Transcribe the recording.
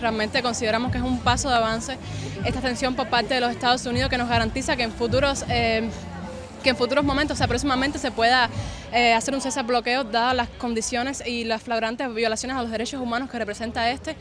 Realmente consideramos que es un paso de avance esta extensión por parte de los Estados Unidos que nos garantiza que en futuros... Eh, que en futuros momentos, o se pueda eh, hacer un cese al bloqueo dadas las condiciones y las flagrantes violaciones a los derechos humanos que representa este.